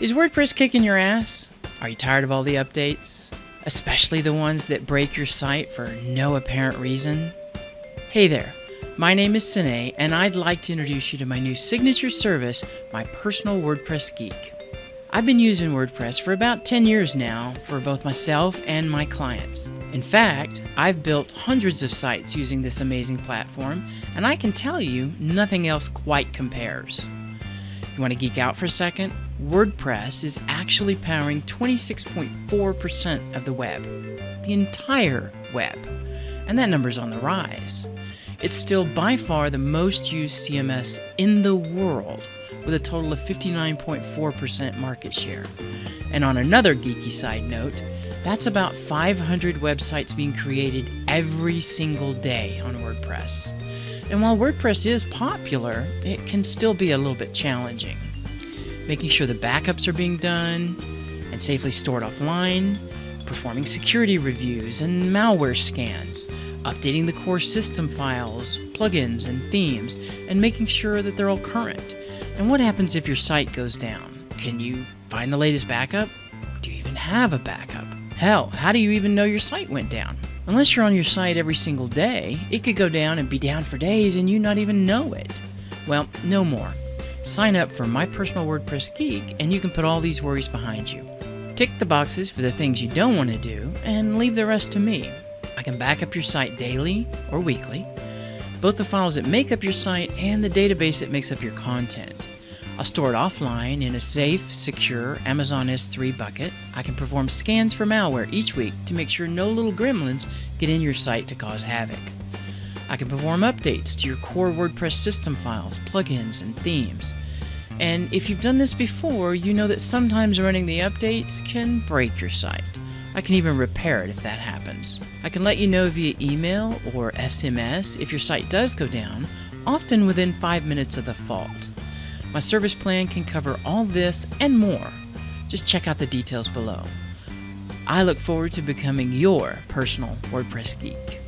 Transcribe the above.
Is WordPress kicking your ass? Are you tired of all the updates? Especially the ones that break your site for no apparent reason? Hey there, my name is Sine, and I'd like to introduce you to my new signature service, my personal WordPress geek. I've been using WordPress for about 10 years now for both myself and my clients. In fact, I've built hundreds of sites using this amazing platform, and I can tell you nothing else quite compares. You want to geek out for a second? WordPress is actually powering 26.4% of the web, the entire web, and that number's on the rise. It's still by far the most used CMS in the world, with a total of 59.4% market share. And on another geeky side note, that's about 500 websites being created every single day on WordPress. And while WordPress is popular, it can still be a little bit challenging. Making sure the backups are being done and safely stored offline, performing security reviews and malware scans, updating the core system files, plugins, and themes, and making sure that they're all current. And what happens if your site goes down? Can you find the latest backup? Do you even have a backup? Hell, how do you even know your site went down? Unless you're on your site every single day, it could go down and be down for days and you not even know it. Well, no more. Sign up for My Personal WordPress Geek and you can put all these worries behind you. Tick the boxes for the things you don't want to do and leave the rest to me. I can back up your site daily or weekly, both the files that make up your site and the database that makes up your content. I'll store it offline in a safe, secure Amazon S3 bucket. I can perform scans for malware each week to make sure no little gremlins get in your site to cause havoc. I can perform updates to your core WordPress system files, plugins, and themes. And if you've done this before, you know that sometimes running the updates can break your site. I can even repair it if that happens. I can let you know via email or SMS if your site does go down, often within 5 minutes of the fault. My service plan can cover all this and more. Just check out the details below. I look forward to becoming your personal WordPress geek.